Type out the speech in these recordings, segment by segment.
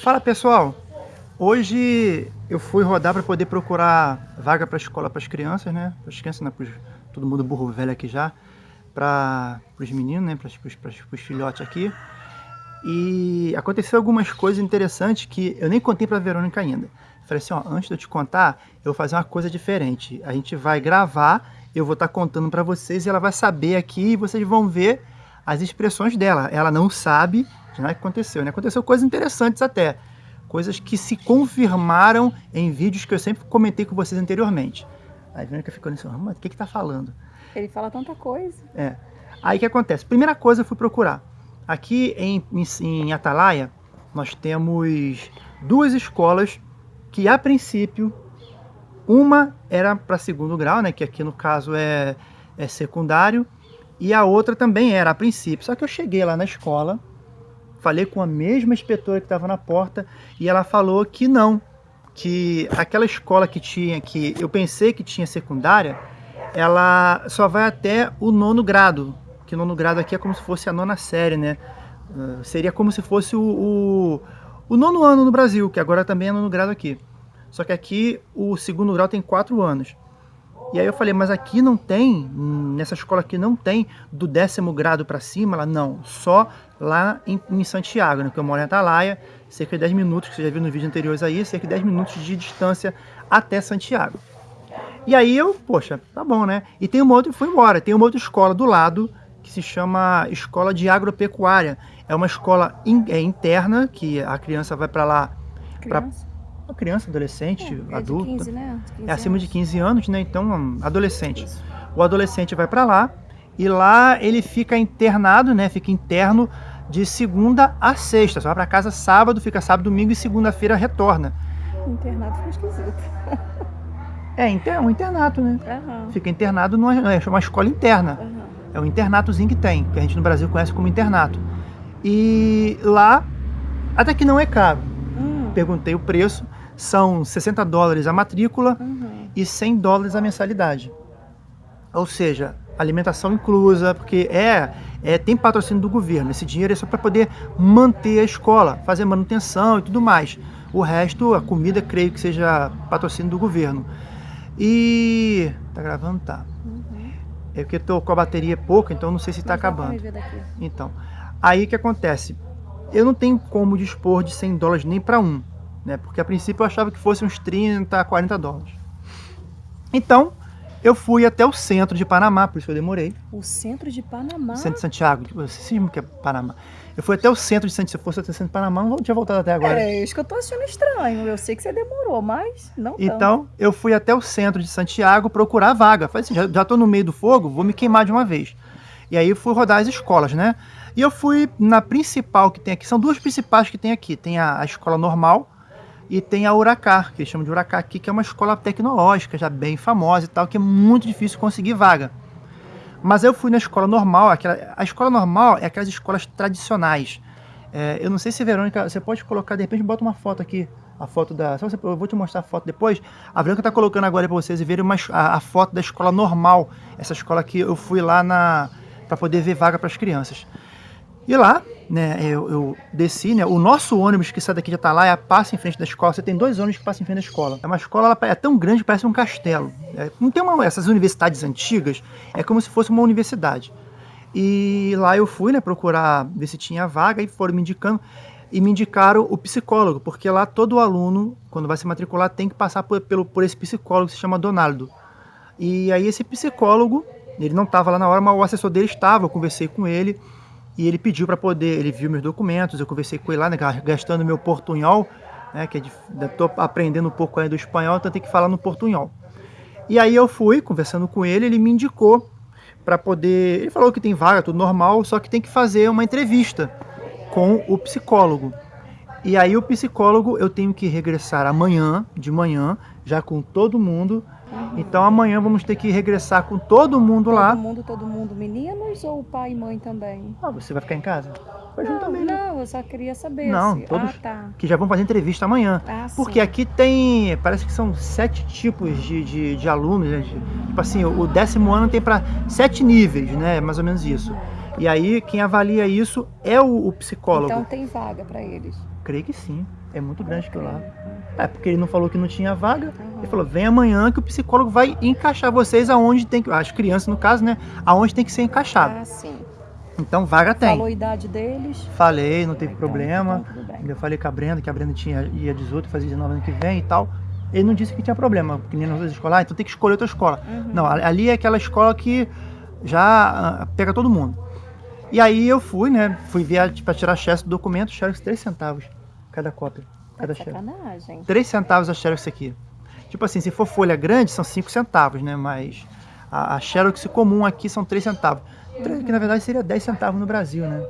Fala pessoal, hoje eu fui rodar para poder procurar vaga para escola para as crianças, né? Para as crianças, né? Pros, todo mundo burro velho aqui já, para os meninos, né? Para os filhotes aqui. E aconteceu algumas coisas interessantes que eu nem contei para a Verônica ainda. Falei assim, ó, antes de eu te contar, eu vou fazer uma coisa diferente. A gente vai gravar, eu vou estar tá contando para vocês e ela vai saber aqui e vocês vão ver as expressões dela. Ela não sabe de nada que aconteceu, né? Aconteceu coisas interessantes até. Coisas que se confirmaram em vídeos que eu sempre comentei com vocês anteriormente. Aí a Verônica ficou nisso, mas o que que tá falando? Ele fala tanta coisa. É. Aí o que acontece? Primeira coisa eu fui procurar. Aqui em, em, em Atalaia, nós temos duas escolas que, a princípio, uma era para segundo grau, né, que aqui no caso é, é secundário, e a outra também era a princípio. Só que eu cheguei lá na escola, falei com a mesma inspetora que estava na porta, e ela falou que não, que aquela escola que tinha, que eu pensei que tinha secundária, ela só vai até o nono grado, que nono grado aqui é como se fosse a nona série, né? Uh, seria como se fosse o, o, o, nono ano no Brasil, que agora também é nono grado aqui. Só que aqui o segundo grau tem quatro anos. E aí eu falei, mas aqui não tem, nessa escola aqui não tem do décimo grado para cima? Ela, não, só lá em, em Santiago, né? Que eu moro em Atalaia, cerca de 10 minutos, que você já viu no vídeo anteriores aí, cerca de 10 minutos de distância até Santiago. E aí eu, poxa, tá bom, né? E tem uma outra, fui embora, tem uma outra escola do lado, que se chama Escola de Agropecuária. É uma escola in, é, interna, que a criança vai para lá... Criança? Pra, criança, adolescente, é, adulto. É, 15, né? 15 é acima anos. de 15 anos, né? Então, adolescente. O adolescente vai para lá e lá ele fica internado, né? Fica interno de segunda a sexta. Só vai para casa sábado, fica sábado, domingo e segunda-feira retorna. Internado foi esquisito. É, um internato, né? Uhum. Fica internado numa é uma escola interna. Uhum. É um internatozinho que tem, que a gente no Brasil conhece como internato. E lá, até que não é caro. Uhum. Perguntei o preço, são 60 dólares a matrícula uhum. e 100 dólares a mensalidade. Ou seja, alimentação inclusa, porque é, é tem patrocínio do governo. Esse dinheiro é só para poder manter a escola, fazer manutenção e tudo mais. O resto, a comida, creio que seja patrocínio do governo. E... Tá gravando? Tá. Uhum. É porque tô com a bateria pouca, então não sei se está acabando. Então, aí o que acontece? Eu não tenho como dispor de 100 dólares nem para um, né? Porque a princípio eu achava que fosse uns 30, 40 dólares. Então, eu fui até o centro de Panamá, por isso que eu demorei. O centro de Panamá? Centro de Santiago, você que é Panamá. Eu fui até o centro de Santiago, se fosse até o centro de Panamá, não tinha voltado até agora. É, isso que eu tô achando estranho. Eu sei que você demorou, mas não tanto. Então, eu fui até o centro de Santiago procurar vaga. Falei assim, já, já tô no meio do fogo, vou me queimar de uma vez. E aí fui rodar as escolas, né? E eu fui na principal que tem aqui, são duas principais que tem aqui. Tem a, a escola normal e tem a Huracar, que eles chamam de Huracar aqui, que é uma escola tecnológica, já bem famosa e tal, que é muito difícil conseguir vaga. Mas eu fui na escola normal, aquela, a escola normal é aquelas escolas tradicionais. É, eu não sei se, Verônica, você pode colocar, de repente, bota uma foto aqui, a foto da... Você, eu vou te mostrar a foto depois. A Verônica está colocando agora para vocês verem uma, a, a, foto da escola normal. Essa escola que eu fui lá para poder ver vaga para as crianças. E lá, né, eu, eu, desci, né, o nosso ônibus que sai daqui de Atalaia passa em frente da escola. Você tem dois ônibus que passam em frente da escola. É uma escola, ela é tão grande parece um castelo. É, não tem uma, essas universidades antigas, é como se fosse uma universidade. E lá eu fui, né, procurar ver se tinha vaga e foram me indicando. E me indicaram o psicólogo, porque lá todo aluno, quando vai se matricular, tem que passar por, pelo, por esse psicólogo que se chama Donaldo. E aí esse psicólogo, ele não estava lá na hora, mas o assessor dele estava, eu conversei com ele. E ele pediu para poder, ele viu meus documentos, eu conversei com ele lá, né, gastando meu portunhol, né, que é estou aprendendo um pouco aí do espanhol, então tem que falar no portunhol. E aí eu fui, conversando com ele, ele me indicou para poder... Ele falou que tem vaga, tudo normal, só que tem que fazer uma entrevista com o psicólogo. E aí o psicólogo eu tenho que regressar amanhã, de manhã, já com todo mundo. Uhum. Então amanhã vamos ter que regressar com todo mundo todo lá. Todo mundo, todo mundo, meninos ou pai e mãe também? Ah, você vai ficar em casa? Vai não, também, né? não, eu só queria saber. Não, se... todos ah, tá. que já vão fazer entrevista amanhã. Ah, Porque sim. aqui tem, parece que são sete tipos de, de, de alunos, né? Tipo assim, o décimo ano tem para sete níveis, né? Mais ou menos isso. E aí quem avalia isso é o, o psicólogo. Então tem vaga para eles. Creio que sim. É muito grande aquilo lá. É, porque ele não falou que não tinha vaga. Uhum. Ele falou, vem amanhã que o psicólogo vai encaixar vocês aonde tem que. As crianças, no caso, né? Aonde tem que ser encaixado. Ah, sim. Então, vaga tem. Falou a idade deles. Falei, não teve Então, problema. então tudo bem. Eu falei com a Brenda, que a Brenda tinha, ia 18, fazia 19 ano que vem e tal. Ele não disse que tinha problema, porque nem nas outras escolas, ah, então tem que escolher outra escola. Uhum. Não, ali é aquela escola que já ah, pega todo mundo. E aí eu fui, né? Fui ver para tirar xerox do documento, xerox 3 centavos cada cópia, cada Tá sacanagem. 3 centavos a xerox aqui. Tipo assim, se for folha grande, são 5 centavos, né? Mas a, a xerox comum aqui são 3 centavos. Que na verdade seria 10 centavos no Brasil, né?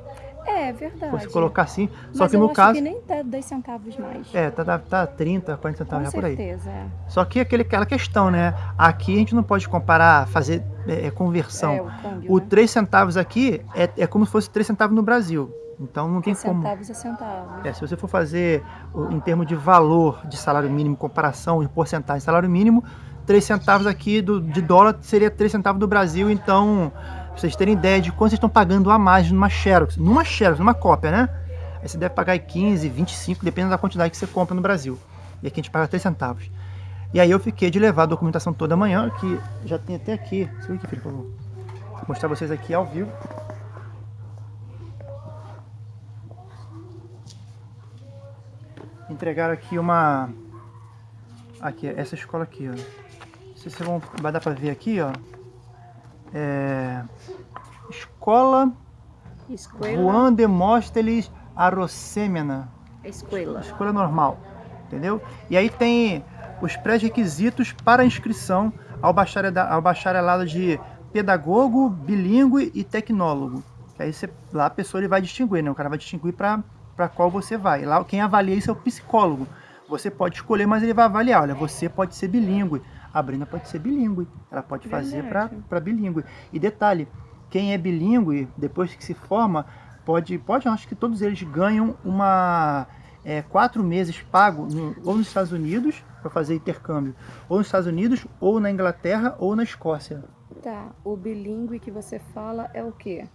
É Se verdade. fosse colocar assim. Só Mas que no caso. que nem tá 10 centavos mais. É, tá, tá, tá 30, 40 centavos Com já por aí. certeza, é. Só que aquele, aquela questão, né? Aqui a gente não pode comparar, fazer é, é, conversão. É, o câmbio, o né? 3 centavos aqui é, é como se fosse 3 centavos no Brasil. Então não tem como. centavos a centavos. É, se você for fazer em termos de valor de salário mínimo, comparação de porcentagem de salário mínimo, 3 centavos aqui do, de dólar seria 3 centavos do Brasil. Então, pra vocês terem ideia de quanto vocês estão pagando a mais numa Xerox. Numa Xerox, numa cópia, né? Aí você deve pagar aí 15, 25, dependendo da quantidade que você compra no Brasil. E aqui a gente paga 3 centavos. E aí eu fiquei de levar a documentação toda manhã, que já tem até aqui. Segura aqui, filho, por favor. Vou mostrar vocês aqui ao vivo. Entregaram aqui uma. Aqui, essa escola aqui, ó. Não sei se vão, vai dar pra ver aqui, ó. É. Escola Escola. Juan Demóstenes Arocêmena. Escola. Escolha normal, entendeu? E aí tem os pré-requisitos para inscrição ao bacharelado, ao bacharelado de pedagogo, bilíngue e tecnólogo. Aí você, lá a pessoa ele vai distinguir, né? O cara vai distinguir para qual você vai. Lá quem avalia isso é o psicólogo. Você pode escolher, mas ele vai avaliar. Olha, você pode ser bilíngue. A Brenda pode ser bilíngue. Ela pode fazer para bilíngue. E detalhe, quem é bilíngue, depois que se forma, pode, pode acho que todos eles ganham uma é, quatro meses pago no- ou nos Estados Unidos para fazer intercâmbio, ou nos Estados Unidos, ou na Inglaterra, ou na Escócia. Tá, o bilíngue que você fala é o quê?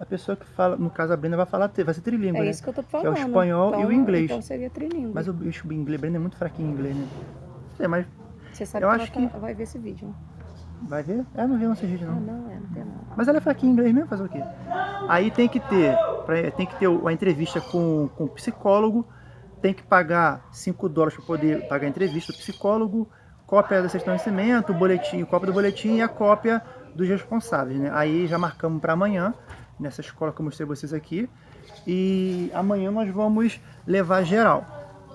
A pessoa que fala, no caso a Brenda vai falar, vai ser trilingue, É né? isso que eu tô é o falando. espanhol e o inglês. Então seria trilingue. Mas o bicho inglês, Brenda é muito fraquinho em inglês, né? É, mas Você sabe eu que acho ela que- tá- vai ver esse vídeo. vai ver? É, não viu nosso vídeo Ah, não. não, é, não tem não. Mas ela é fraquinha em inglês mesmo, fazer o quê? Aí tem que ter, pra- tem que ter a entrevista com, com o psicólogo, tem que pagar 5 dólares para poder pagar a entrevista do psicólogo, cópia da certidão de nascimento, o boletim, cópia do boletim e a cópia dos responsáveis, né? Aí já marcamos para amanhã, nessa escola que eu mostrei vocês aqui, e amanhã nós vamos levar geral.